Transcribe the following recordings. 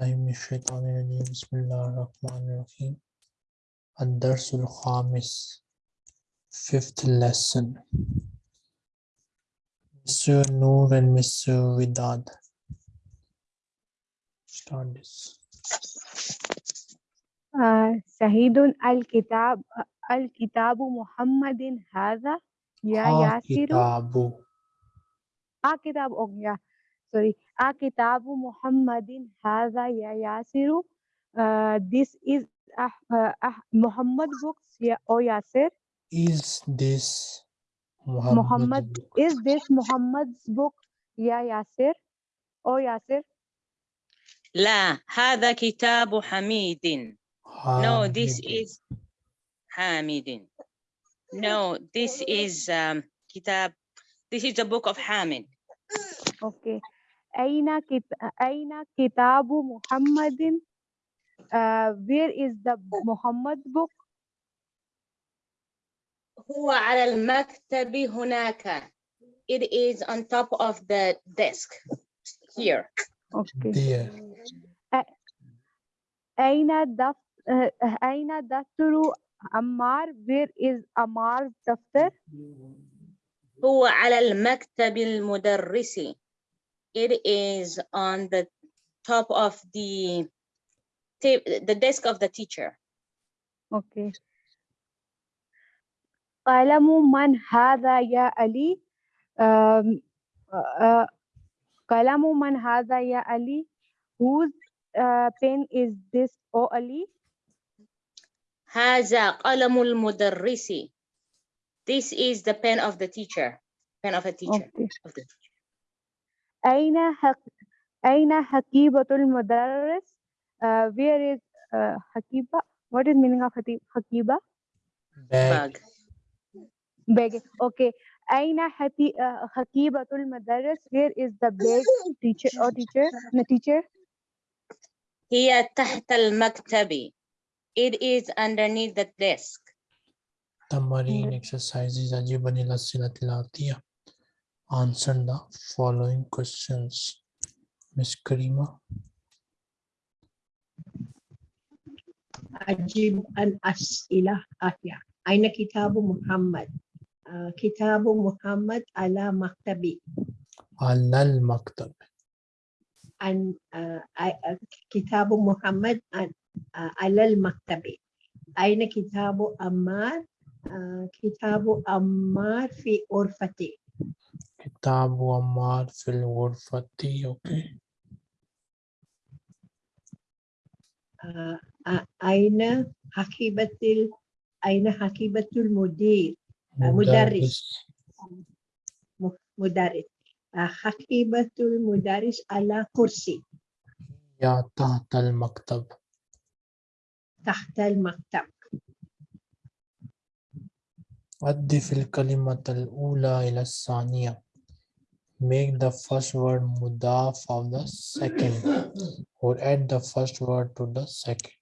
من الشيطان الرجيم. بسم الله الرحمن الرحيم. الدرس الخامس. Fifth lesson. Mr. Noor and Mr. Vidad start this. آه، شهيد الكتاب الكتاب محمد هذا يا ياسر؟ كتابو. آه كتاب أو يا sorry آه كتاب محمد هذا يا ياسر آه this is أح آه أح محمد books يا أو ياسر is this محمد Muhammad is this Muhammad's book يا ياسر أو ياسر لا هذا كتاب حميد No, this Hamid. is Hamid. No, this is um, Kitab. This is the book of Hamid. Okay. أين كت... أين كتاب محمد uh, where is the Muhammad book هو على المكتب هناك. It is on top of the desk here. okay there أين دف... uh, أين دفتر عمار where is Ammar's دفتر هو على المكتب المدرس. It is on the top of the ta- the desk of the teacher. okay قلم من هذا يا علي um, uh, قلم من هذا يا علي whose uh, pen is this O Ali هذا قلم المدرس. This is the pen of the teacher. Pen of a teacher. okay Of the teacher. أين حق... أين حقيبة المدرس uh, where is uh, حقيبة what is meaning of حقي- حقيبة bag Bag. bag okay أين حتي... uh, حقيبة المدرس where is the bag teacher or teacher no teacher هي تحت المكتب. It is underneath the desk. تمارين exercises أجيب عن الأسئلة الآتية answer the following questions Miss Karima أجيب عن أسئلة آتية أين كتاب محمد؟ آه، كتاب محمد على مكتبي على المكتب عن آه، آي- آه، كتاب محمد عن- آه، على المكتب أين كتاب أمار؟ آه، كتاب أمار في غرفتي كتاب عمار في الغرفة okay آه، آه، أين حقيبة أين حقيبة المدير؟ آه، مدرس. مدرس. آه، حقيبة المدرس على كرسي. يا تحت المكتب. تحت المكتب. أضف الكلمة الأولى إلى الثانية. make the first word mudaf of the second or add the first word to the second.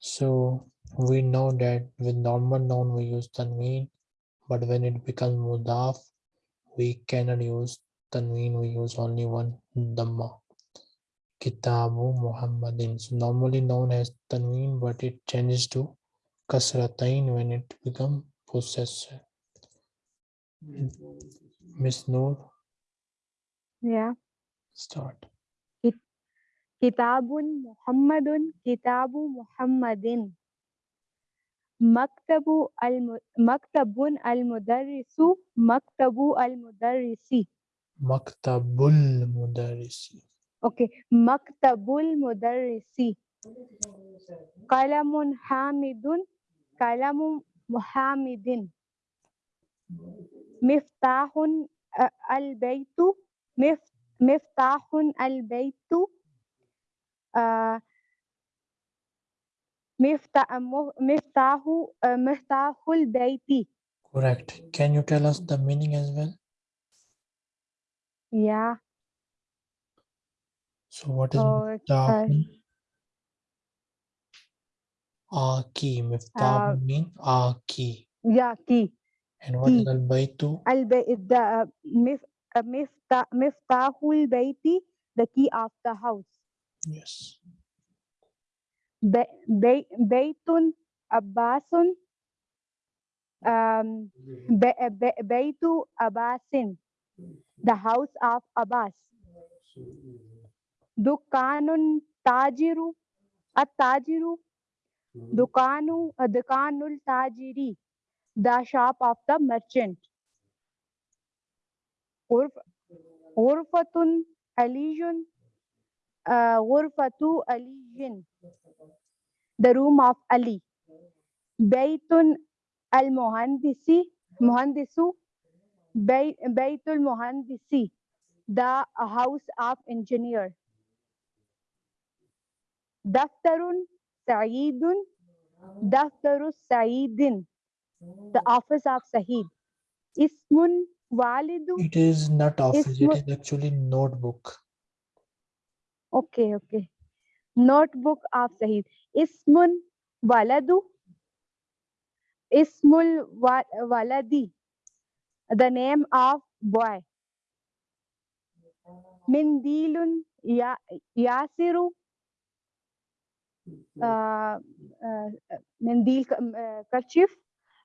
So we know that with normal noun we use tanween but when it becomes mudaf we cannot use tanween we use only one dhamma. Kitabu muhammadin. So normally known as tanween but it changes to kasratain when it becomes possessor. Miss noor yeah. Start. كتاب محمد كتاب محمد مكتب الم... مكتب المدرس مكتب المدرس maktabul mudarrisi. أوكي مكتب المدرس قلم حامد قلم حامد مفتاح البيت مفتاح البيت آه، مفتاح مفتاح آه، مفتاح البيت correct can you tell us the meaning as well yeah so what is so miftahun a key miftah Uh, mean a key yeah key and what is key. al baytu البيت the مف- Miftahul Bayti the key of the house. Yes. Baitun Abbasun, um, Baytu Abbasin, the house of Abbas. Dukanun Tajiru, at Tajiru, Dukanu, uh, Dukanul Tajiri, the shop of the merchant. Aliyun, uh, Urfatu Aliyin, the room of Ali. Baytun al Muhandisi, Muhandisu, Bay, Baytul Muhandisi, the house of engineer. Daftarun Sa'idun, Daftaru Sa'idin, the office of Sahid. Ismun Walidu, It is not office, it mo- actually notebook. okay, okay. Notebook of Sahid. Ismun Waladu, Ismul wa- Waladi, the name of boy. Mindilun ya, Yasiru, uh, uh, Mindil uh, kerchief.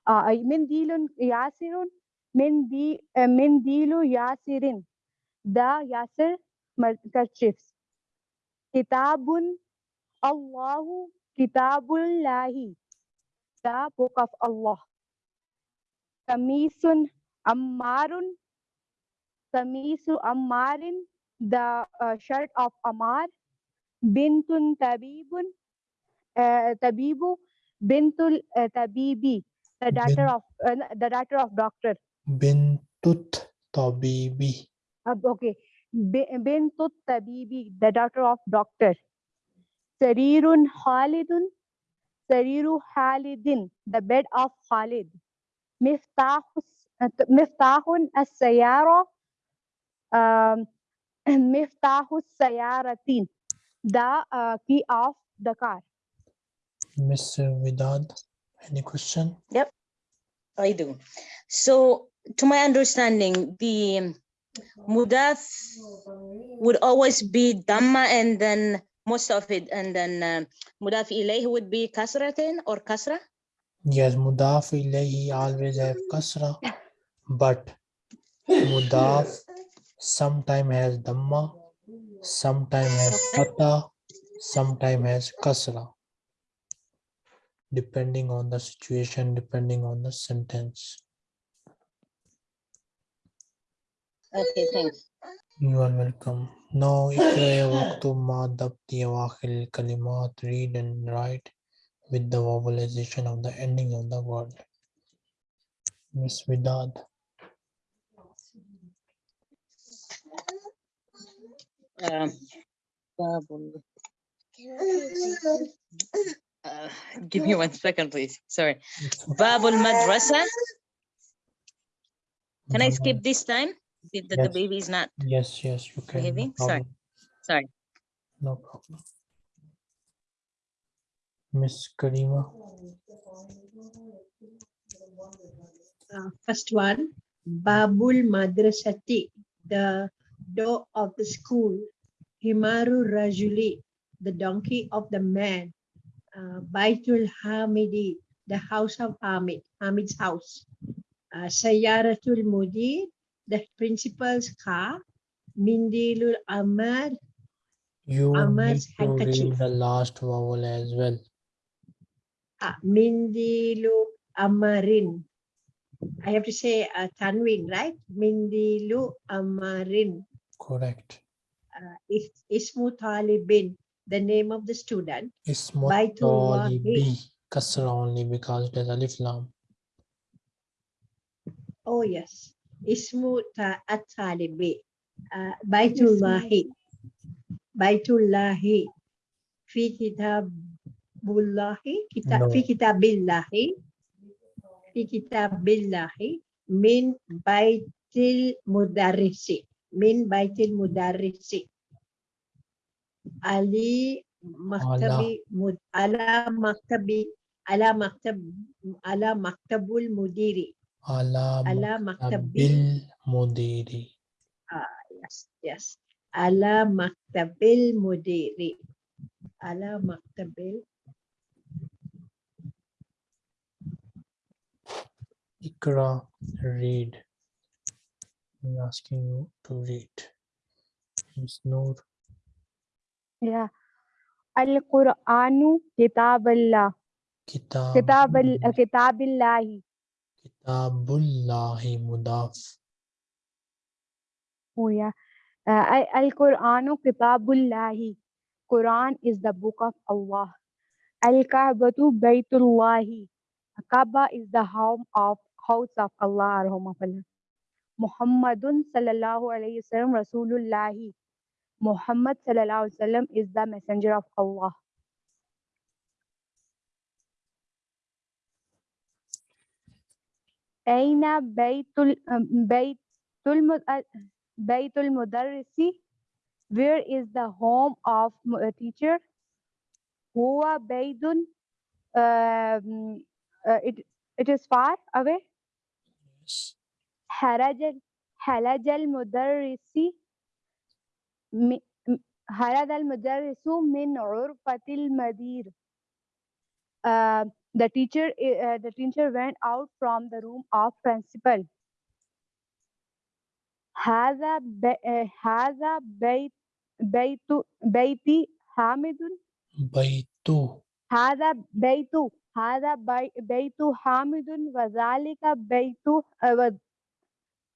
Uh, Mindilun Yasirun, Mindi, uh, Mindilu Yasirin, the Yasir mer- kerchiefs. Kitabun Allahu Kitabullahi, the book of Allah. Kamisun Ammarun, Kamisu Ammarin, the uh, shirt of Ammar. Bintun Tabibun, uh, Tabibu, Bintul uh, Tabibi, the daughter of uh, the daughter of doctor. Bintut Tabibi. Uh, okay, Bi- Bintut Tabibi, the daughter of doctor. Sarirun Khalidun, Sariru Khalidin, the bed of Khalid. Miftahus, uh, Miftahun as-Sayara, um, Miftahus Sayaratin, the uh, key of the car. Mr. Vidad, any question? Yep, I do. So to my understanding, the mudaf would always be dhamma and then most of it and then uh, mudaf ilayh would be kasratin or kasra. Yes, Mudaf ilayhi always have kasra, but Mudaf sometime has Dhamma, sometime has Fatha, sometime has Kasra. Depending on the situation, depending on the sentence. Okay, thanks. You are welcome. Now, اقرأ وقت ما ضبط أواخر الكلمات read and write with the vowelization of the ending of the word. Miss Vidad. Um, babul- Uh, give me one second, please. Sorry. It's okay. Babul madrasa. Can I Baba- skip this time? The, the, the baby is not. Yes, yes, you can. no Behaving? Sorry. Sorry. No problem. Miss Karima. Uh, first one, Babul Madrasati, the door of the school. Himaru Rajuli, the donkey of the man. Uh, Baitul Hamidi, the house of Hamid, Hamid's house. Uh, Sayaratul Mudir, the principal's car. Mindilul Amar, You need Amar's to read handkerchief. the last vowel as well. uh, Mindilu Amarin. I have to say uh, Tanwin, right? Mindilu Amarin. Correct. uh, Is- Ismu Talibin, the name of the student. Ismut Baitullahi. talibi. Kasra only because has alif lam. Oh, yes. Ismu ta at-talibi. Uh, Baitullahi. Baitullahi. Fi kitabullahi. Kita, No. Fi kitabillahi. Fi kitabillahi. Min baitil mudarrisi. Min baitil mudarrisi. Ali maktabi mud, ala maktabi ala maktab ala maktabul mudiri Ala, maktabil mudiri. Ah, yes, yes. Ala maktabil mudiri. Ala maktabil. Ikra, read. I'm asking you to read. Ms. Noor. Yeah. Al-Quranu Kitab Allah. Kitab, kitab, kitab Allah. Kitabullahi Mudaf. Oh yeah. Uh, Al- Al-Qur'anu Kitabullahi. Quran is the book of Allah. Al-Ka'batu Baytullahi. Kaaba is the home of house of Allah or home of Allah. Muhammadun sallallahu alayhi wasallam Rasulullahi. Muhammad sallallahu alayhi wasallam is the messenger of Allah. أين بيت ال بيت المد بيت المدرس Where is the home of m- a teacher? هو بيت um, uh, it, it is far away. Yes. خرج ال- خرج المدرس م- م- خرج المدرس من غرفة المدير. Uh, the teacher i- uh, the teacher went out from the room of principal. هذا ب- uh, هذا بيت بيت بيتي حامد Baitu. هذا بيت هذا بي- بيت حامد وذلك بيت uh, و-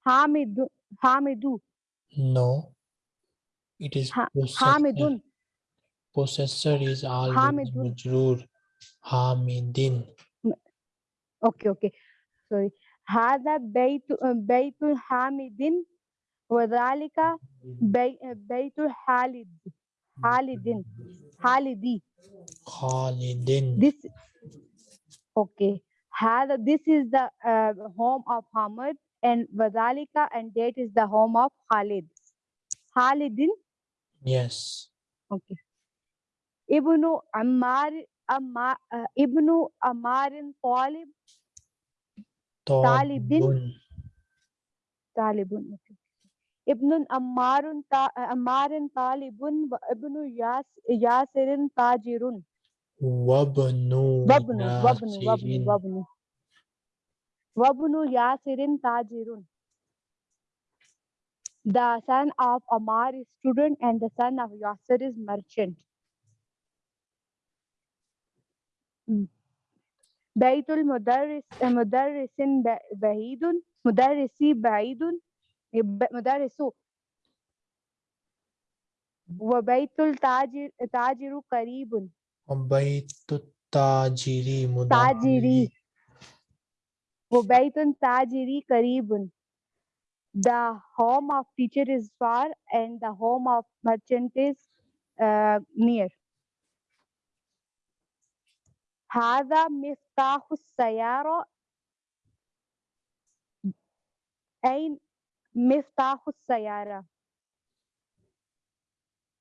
حامد حامد No. It is Ha- possessor. حامد Possessor is always Hamidun. Majroor. Hamidin. اوكي اوكي سوري هذا بيت بيت حامد وذلك بي بيت خالد خالد خالدي Khalidin. this okay هذا this is the uh, home of Hamid and وذلك and that is the home of Khalid خالد Yes. okay ابن عمار Amar, uh, ah, Ibnu Amarin Talib. Talibin. Talibun. Okay. Ibn Ammarun ta, ah, Ammarin Talibun Ibn Yas, Yasirin Tajirun. Wabnu. Wabnu. Wabnu. Wabnu. Wabnu. Wabnu Yasirin Tajirun. The son of Ammar is student and the son of Yasir is merchant. بيت المدرس مدرس ب- بعيد مدرسي بعيد يب- مدرس وبيت التاجر تاجر قريب Baitu Tajiri. Mudaf تاجري ilayhi. وبيت تاجري قريب The home of teacher is far and the home of merchant is uh, near. هذا مفتاح السيارة أين مفتاح السيارة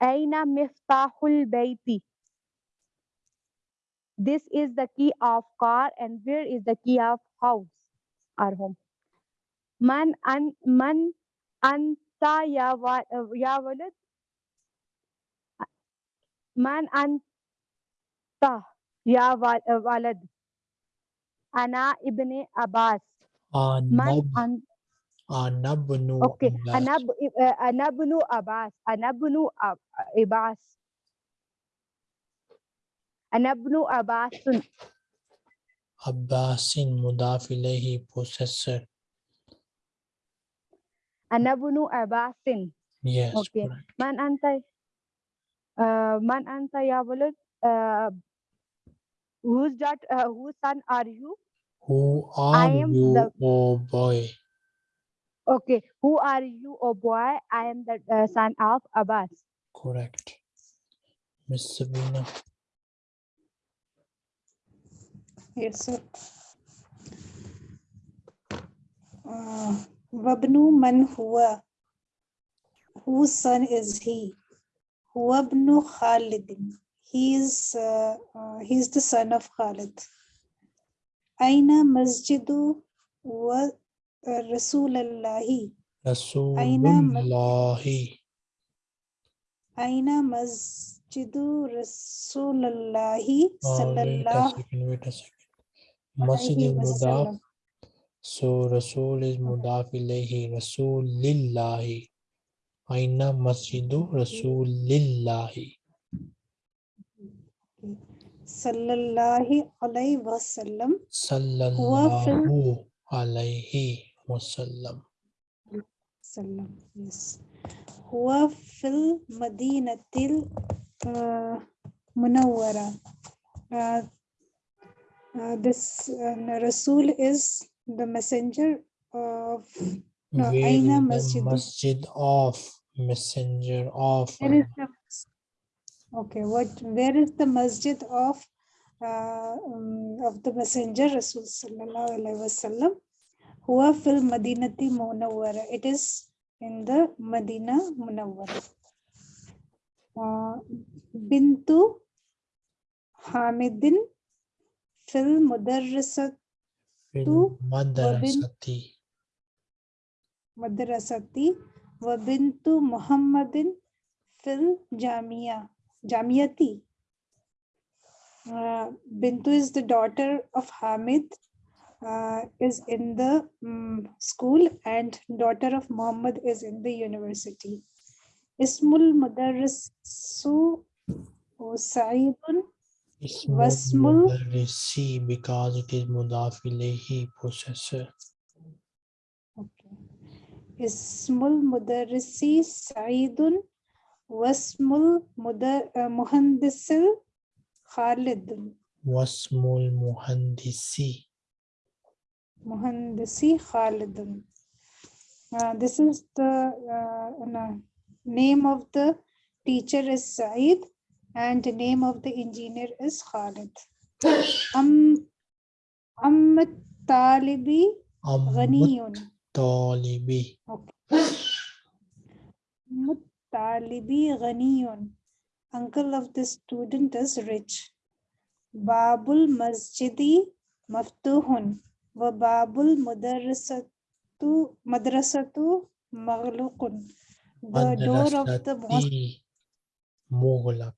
أين مفتاح البيت This is the key of car and where is the key of house or home من أن من أنت يا و- يا ولد من أنت يا ولد. أنا ابن عباس. أنا من أنا ابن أنا ب... آه، أنا ابن عباس. أنا ابن عباس. أنا ابن عباس. عباس مضاف إليه possessor. أنا ابن عباس. Yes okay. من أنت؟ uh, من أنت يا ولد؟ uh, whose daughter uh, whose son are you Who are am you, the- oh boy? okay who are you oh boy i am the uh, son of abbas Correct. Miss Sabina. Yes, sir. Uh, Wabnu man huwa. Whose son is he? Wabnu Khalidin. He is, uh, uh, he is the son of Khalid. Aina masjidu wa Rasulallahi. Aina mas- Rasulullahi. Aina Masjidu Rasulullahi Sallallahu wait a second. Masjid is mudaf. So Rasul is mudaf ilayhi. Rasulillahi. Aina masjidu Rasulillahi. Sallallahu Alaihi Wasallam. Sallallahu alayhi wasallam. Sallam. Yes. Huwa fil Madinatil uh, Munawwara. Uh, uh, this uh, Rasul is the messenger of No, Aina Masjidu. masjid of messenger of Where is the okay? What? Where is the masjid of of the messenger Rasul sallallahu alaihi wasallam? Huwa fil Madinati Munawwara. It is in the Madina Munawwara. Uh, Bintu Hamidin fil Mudarrisat fil to madrasati. madrasati wa bintu Muhammadin fil Jamia. Jamiyati. Uh, Bintu is the daughter of Hamid, uh, is in the mm, school, and daughter of Muhammad is in the university. Ismul Mudarrisu Sa'idun Ismul Wasmul- mudarrisi because it is mudaf ilayhi possessor. Okay. Ismul Mudarrisi Sa'idun Wasmul Mudar uh, Muhandisil Wasmul muhandisi. Muhandisi Khalidun. Uh, this is the uh, name of the teacher is Saeed and the name of the engineer is Khalid. Am Talibi Ghaniyun. talibi. Muttalibi Ghaniyun. Uncle of the student is rich. Babul Masjidi Maftuhun. Wa Babul Mudarrisatu Madrasatu Maghlukun. The door of the mosque. Mughlaq.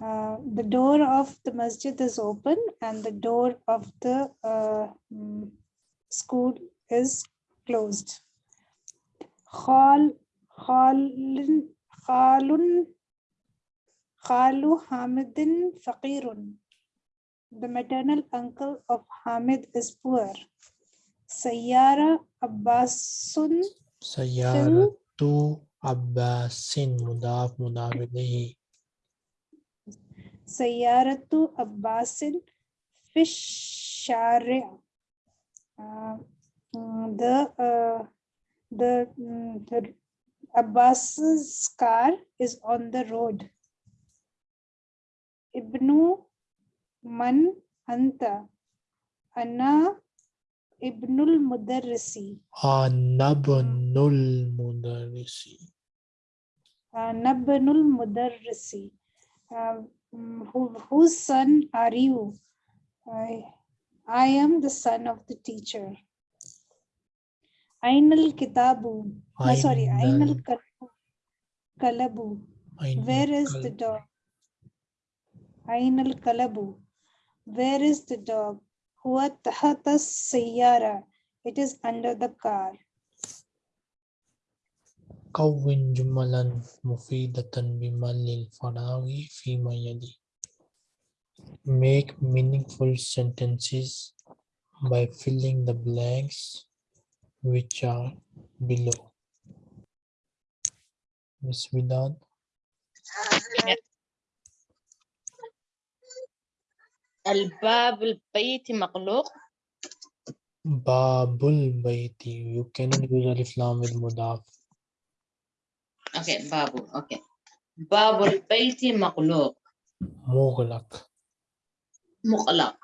Uh, the door of the masjid is open and the door of the uh, mm, school is closed. Khal, khalun, khalun, khalu Hamidin faqirun. The maternal uncle of Hamid is poor. Sayyara Abbasun Sayyaratu Abbasin mudaf mudaf ilayhi. Sayyaratu Abbasin Fish Shari'. Uh, the uh, the, the Abbas's car is on the road. Ibnu Man Anta. Ana Ibnul Mudarrisi. Anabnul mudarrisi. Uh, Nabnul Mudarrisi. Uh, who, whose son are you? I, I am the son of the teacher. Ainal Kitabu. No, sorry, Ainal. Kalabu. Where is the dog? Ainal Kalabu. Where is the dog? Huwa tahata sayyara. It is under the car. كون جملا مفيدة بمل الفراغ فيما يلي Make meaningful sentences by filling the blanks which are below. Miss Vidal, الباب البيت مغلوق Babul Baiti. You cannot use Alif Lam with Mudaf. okay باب okay باب البيت مغلوق Mughlaq. مغلق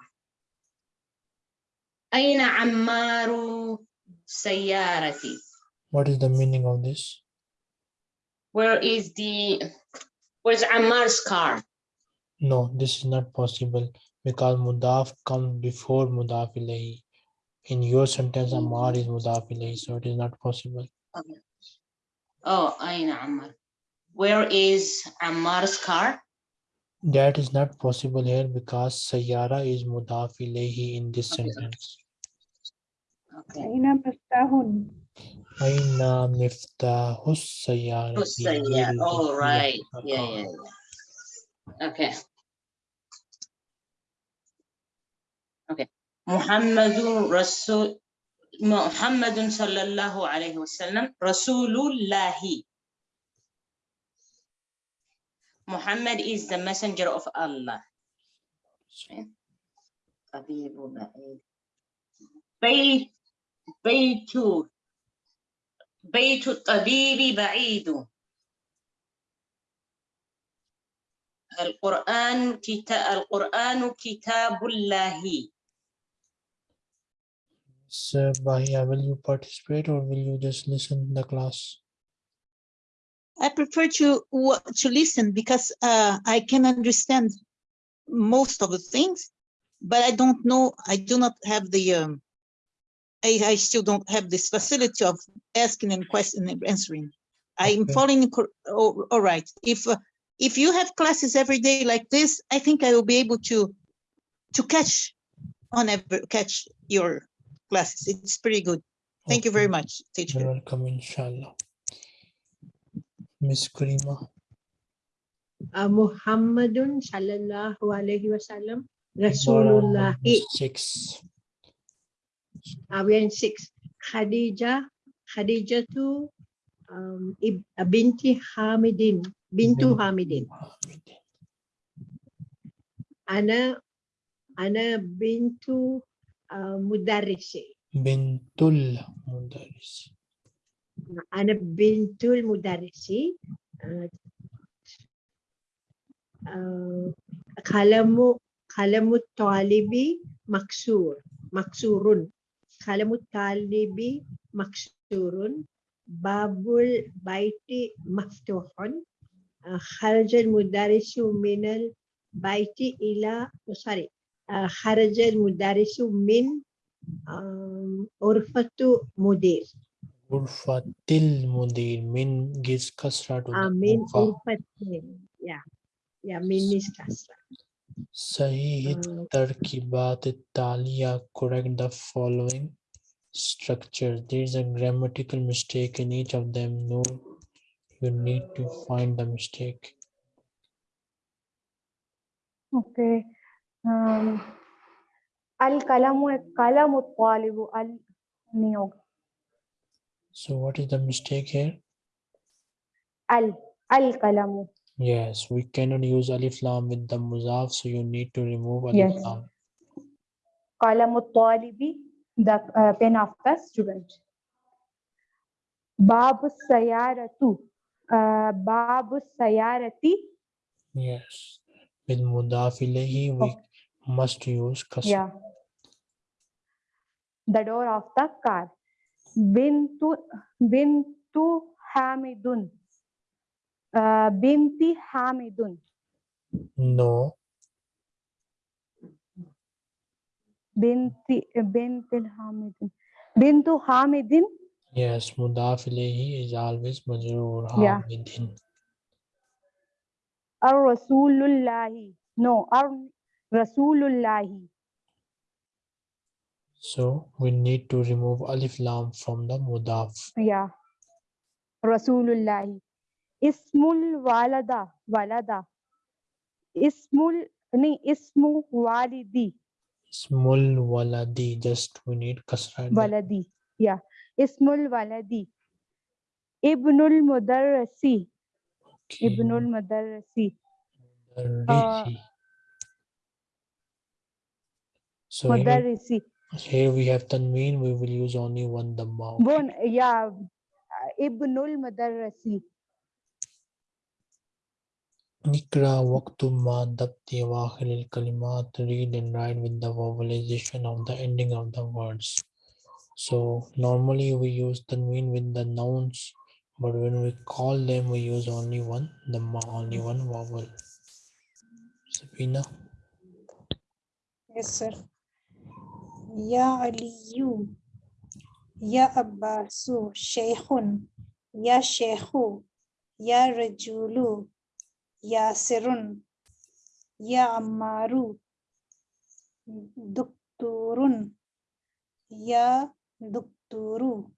أين عمار سيارتي What is the meaning of this? where is the where's Ammar's car No, this is not possible because mudaf comes before mudaf ilahi. In your sentence, Ammar is mudaf ilahi, so it is not possible. Okay. Oh, Ayn Ammar. Where is Ammar's car? That is not possible here because Sayara is mudaf ilahi in this okay. sentence. Okay. Aina miftahun. Aina miftahus sayara. All right. Yeah, yeah, yeah. Okay. Okay. محمد رسول محمد صلى الله عليه وسلم رسول الله. محمد is the messenger of Allah. بيت بيت الطبيب بعيد القرآن كتاب القرآن كتاب الله So, Bahia, will you participate or will you just listen to the class? I prefer to to listen because uh, I can understand most of the things, but I don't know. I do not have the. Um, I, I still don't have this facility of asking and question and answering. I'm following. Oh, all right. If uh, if you have classes every day like this, I think I will be able to to catch on every catch your classes. It's pretty good. Thank you very much, teacher. You're welcome, inshallah. Miss Karima, uh, Muhammadun sallallahu alaihi wasallam bara Rasulullah. six. Uh, we are in six. Khadijah, Khadijah tu um, ib- uh, binti Hamidin, bintu Bin- Hamidin. Ana, ana bintu uh, mudarrisi. Bintul Mudaris. Ana bintul mudarrisi. Uh, uh, kalamu kalamu talibi maksur maksurun kalamu talibi maksurun babul baiti maftuhun uh, kharajal mudarisu minal baiti ila oh, sorry uh, kharajal mudarisu min um, urfatu mudir Urfatil Mudir. Min gives kasra to the amin Urfa. yeah yeah min is kasra Sahih Uh, Tarkibat Taliya correct the following structure. There is a grammatical mistake in each of them. No, you need to find the mistake. Okay. Al-kalamu kalamu talibu al-niyog. So what is the mistake here? Al, al-kalamu. Yes, we cannot use alif lam with the muzaf, so you need to remove alif yes. lam. Kalamu talibi, the uh, pen of the student. Babu sayaratu, babu sayarati. Yes, with mudaf we okay must use custom. Yeah. The door of the car. Bintu Bintu Hamidun. Uh, binti Hamidun. No. Binti Bintil Hamidun. Bintu Hamidin. Yes, Mudafilehi is always majroor Hamidin. Yeah. Ar Rasulullahi. No, Ar Rasulullahi. So we need to remove alif lam from the mudaf. Yeah. Rasulullahi. Ismul walada. Walada. Ismul, ni ismu walidi. Ismul waladi. Just we need kasra. Waladi. Yeah. Ismul waladi. Ibnul mudarrasi. Okay. Ibnul mudarrasi. Mudarrisi. Uh, So here, here we have tanween, we will use only one dhamma. Okay? One, yeah, ibnul Madārāsi. Nikra waqtumma dabti wakhilil kalimat, read and write with the vowelization of the ending of the words. So normally we use tanween with the nouns, but when we call them, we use only one dhamma, only one vowel. Sabina? Yes, sir. يا علي يا عباس شيخ يا شيخ يا رجل يا ياسر يا عمار دكتور يا دكتور.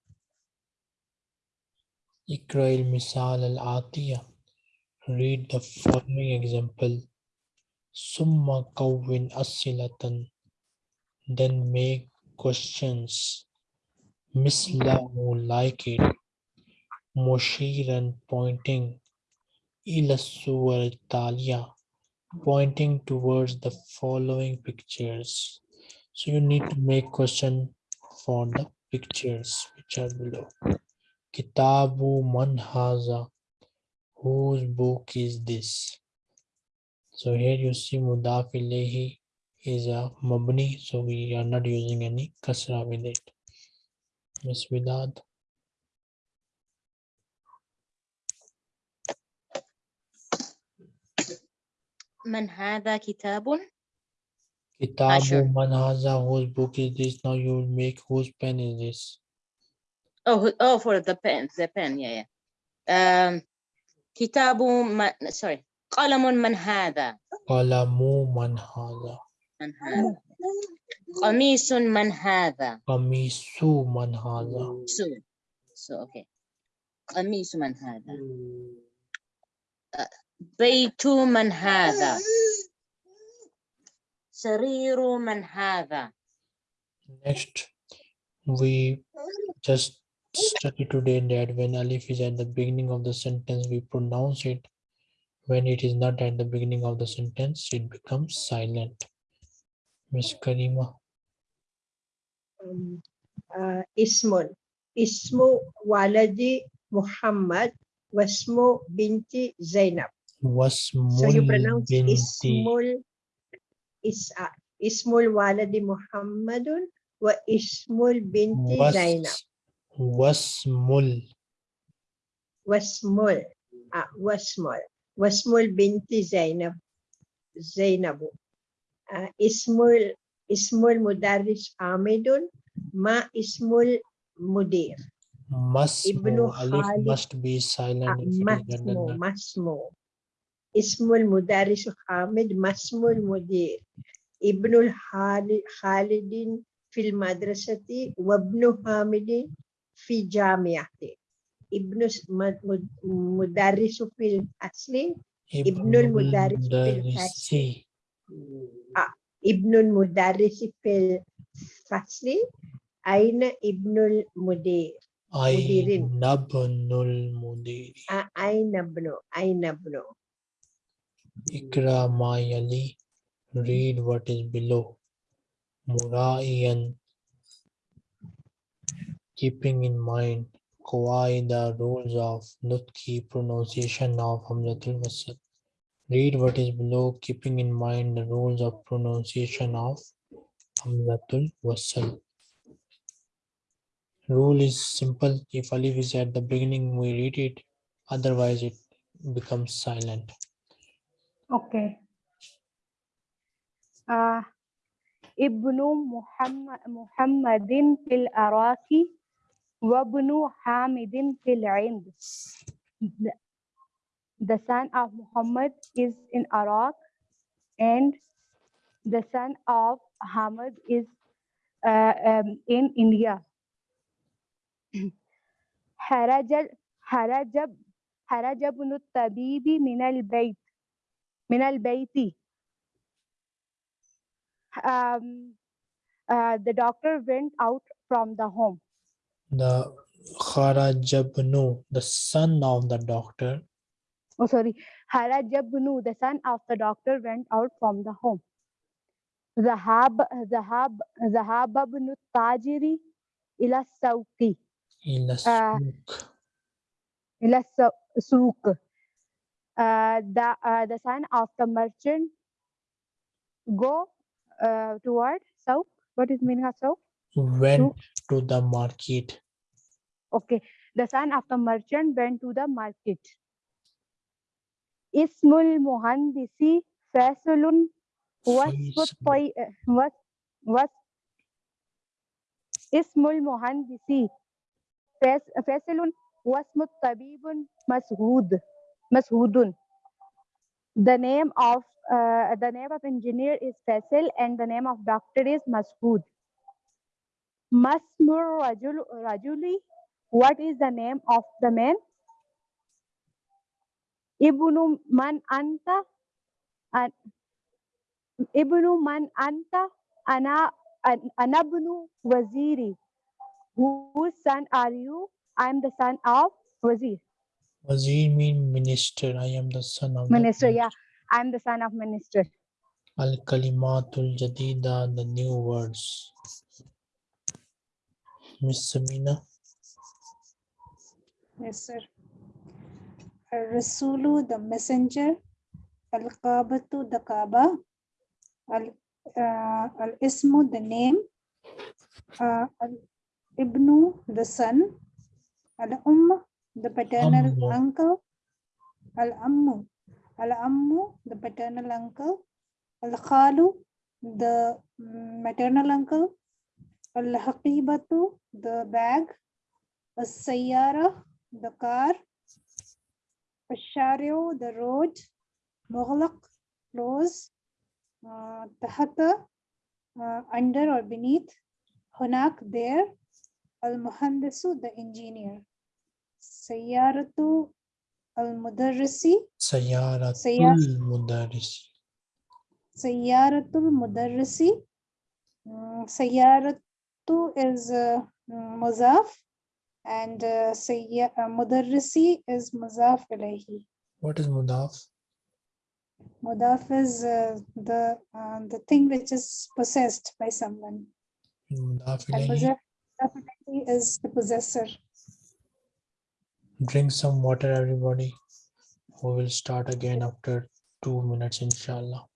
اقرأ المثال العاطية. Read the following example. ثم قوّن أسئلة. then make questions. Misla will like it. Moshiran pointing. Ilasuwar Talia pointing towards the following pictures. So you need to make question for the pictures which are below. Kitabu Manhaza. Whose book is this? So here you see mudafilehi is a mabni so we are not using any kasra with it. Miss vidad man hadha kitabun? Kitabu man hadha whose book is this? Now you will make whose pen is this? Oh oh for the pen the pen yeah yeah. Um kitabu man sorry. Qalamun man hadha qalamu man hadha من هذا قميص من هذا Kamisu man haza so so okay قميص من هذا آه، بيت من هذا سرير من هذا Next, we just study today that when alif is at the beginning of the sentence, we pronounce it. When it is not at the beginning of the sentence, it becomes silent. Miss Karima, um, uh, ismun. Ismu waladi Muhammad wasmu binti Zainab. Wasmul So you pronounce binti. Ismul is uh, ismul waladi Muhammadun wa ismul binti Zainab. was wasmul. Wasmul. Uh, wasmul. Wasmul binti Zainab. Zainabu uh, ismul ismul mudarris Amidun ma ismul mudir. Masmu alif Khalid- must be uh, silent if it is not masmu done. masmu. Ismul mudarris Hamid masmul mudir. Ibnul Hali- Khalidin fil madrasati wabnu Hamidin fi jamiati. Ibnu s- mud- mud- mudarrisu fil asli Ibnul Mudarris bil Mudarrisi. Ah, Ibnul Mudarris fil Fasli Aina Ibnul Mudir Mudirin. Ainabnul mudiri. A- ah, Aina Ibnu Aina Ibnu Ikra Mayali. Read what is below. Muraiyan. Keeping in mind Qawaida rules of Nutki pronunciation of Hamzatul Wasl. Read what is below, keeping in mind the rules of pronunciation of Hamzatul Wasl. Rule is simple. If alif is at the beginning, we read it. Otherwise, it becomes silent. Okay. Uh, Muhammadin fil Araki Wabnu Hamidin fil Ind the son of Muhammad is in Iraq, and the son of Hamad is uh, um, in India. Harajab Harajab Harajab Tabibi Minal Bait Minal Um, uh, the doctor went out from the home. The Kharajabnu, the son of the doctor, oh sorry, Harajabnu, the son of the doctor, went out from the home. Zahab, Zahab, Zahab ibn Tajiri ila Sauki. Ila uh, Souk. Souk. Uh, the, uh, the son of the merchant go uh, toward Sauk. What is meaning of Sauk? Went to the market. Okay. The son of the merchant went to the market. Ismul Muhandisi Fasulun wasfu Faisal. toy was was Ismul Muhandisi Fas- Fasulun واسم الطبيب مسعود مسعود the name of uh, the name of engineer is Faisal and the name of doctor is Masood Masmur Rajul Rajuli what is the name of the man Ibnu man anta an Ibnu man anta ana an- anabnu waziri. Whose son are you? I am the son of wazir. Wazir mean minister. I am the son of minister yeah. I am the son of minister. Al Kalimatul Jadida, the new words. Miss Samina, Yes, sir. Rasulu, the messenger. Al Kabatu, the Kaaba. Al uh, Al Ismu, the name. Uh, Al Ibnu, the son. Al Umm, the paternal Ammu. uncle. Al Ammu, Al Ammu, the paternal uncle. Al Khalu, the maternal uncle. Al Haqibatu, the bag. Al Sayyara, the car. الشارع the road مغلق close uh, تحت uh, under or beneath هناك there المهندس the engineer سيارة المدرس Sayaratul Sayar- Mudaris. سيارة المدرس Mm, سيارة is uh, mm, مضاف and uh, sayya, uh, mudarrisi is mudaf ilayhi. What is mudaf? Mudaf is uh, the uh, the thing which is possessed by someone. Mudaf ilayhi. is the possessor. Drink some water, everybody. We will start again after two minutes, inshallah.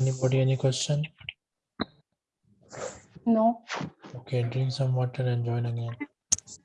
Anybody, any question? No Okay, drink some water and join again.